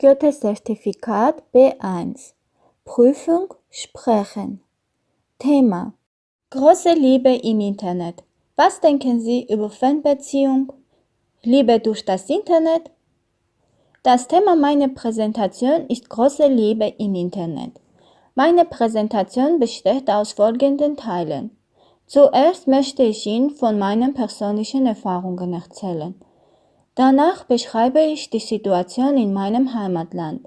Goethe-Zertifikat B1 Prüfung Sprechen Thema Große Liebe im Internet. Was denken Sie über Fanbeziehung? Liebe durch das Internet? Das Thema meiner Präsentation ist große Liebe im Internet. Meine Präsentation besteht aus folgenden Teilen. Zuerst möchte ich Ihnen von meinen persönlichen Erfahrungen erzählen. Danach beschreibe ich die Situation in meinem Heimatland.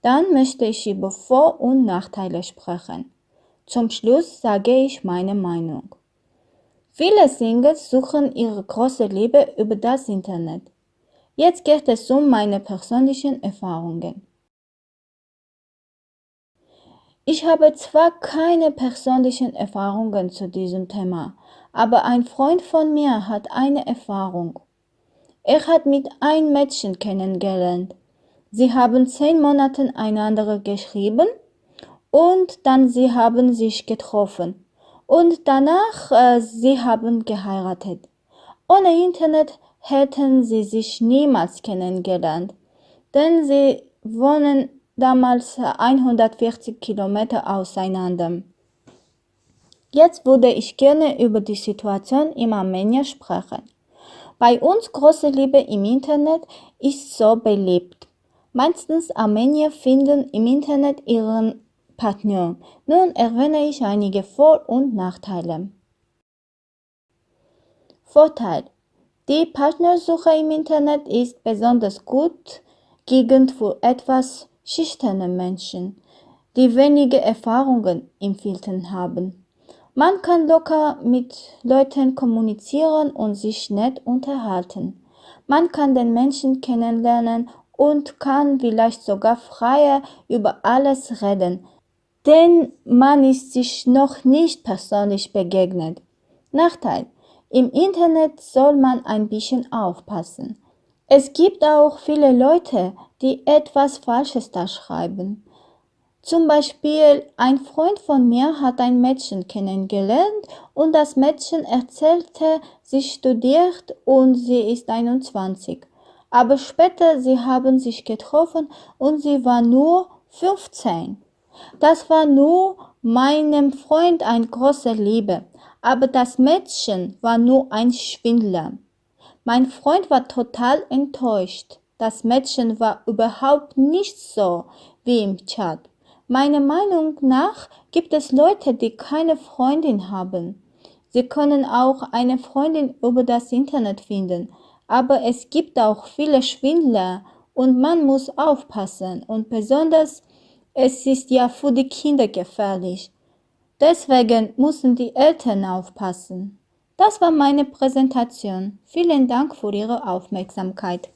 Dann möchte ich über Vor- und Nachteile sprechen. Zum Schluss sage ich meine Meinung. Viele Singles suchen ihre große Liebe über das Internet. Jetzt geht es um meine persönlichen Erfahrungen. Ich habe zwar keine persönlichen Erfahrungen zu diesem Thema, aber ein Freund von mir hat eine Erfahrung. Er hat mit ein Mädchen kennengelernt. Sie haben zehn Monate einander geschrieben und dann sie haben sich getroffen und danach äh, sie haben geheiratet. Ohne Internet hätten sie sich niemals kennengelernt, denn sie wohnen damals 140 Kilometer auseinander. Jetzt würde ich gerne über die Situation in Armenien sprechen. Bei uns große Liebe im Internet ist so beliebt. Meistens Armenier finden im Internet ihren Partner. Nun erwähne ich einige Vor- und Nachteile. Vorteil. Die Partnersuche im Internet ist besonders gut geeignet für etwas schüchterne Menschen, die wenige Erfahrungen im Filtern haben. Man kann locker mit Leuten kommunizieren und sich nett unterhalten. Man kann den Menschen kennenlernen und kann vielleicht sogar freier über alles reden, denn man ist sich noch nicht persönlich begegnet. Nachteil. Im Internet soll man ein bisschen aufpassen. Es gibt auch viele Leute, die etwas Falsches da schreiben. Zum Beispiel ein Freund von mir hat ein Mädchen kennengelernt und das Mädchen erzählte, sie studiert und sie ist 21. Aber später sie haben sich getroffen und sie war nur 15. Das war nur meinem Freund eine große Liebe, aber das Mädchen war nur ein Schwindler. Mein Freund war total enttäuscht. Das Mädchen war überhaupt nicht so wie im Chat. Meiner Meinung nach gibt es Leute, die keine Freundin haben. Sie können auch eine Freundin über das Internet finden, aber es gibt auch viele Schwindler und man muss aufpassen und besonders es ist ja für die Kinder gefährlich. Deswegen müssen die Eltern aufpassen. Das war meine Präsentation. Vielen Dank für Ihre Aufmerksamkeit.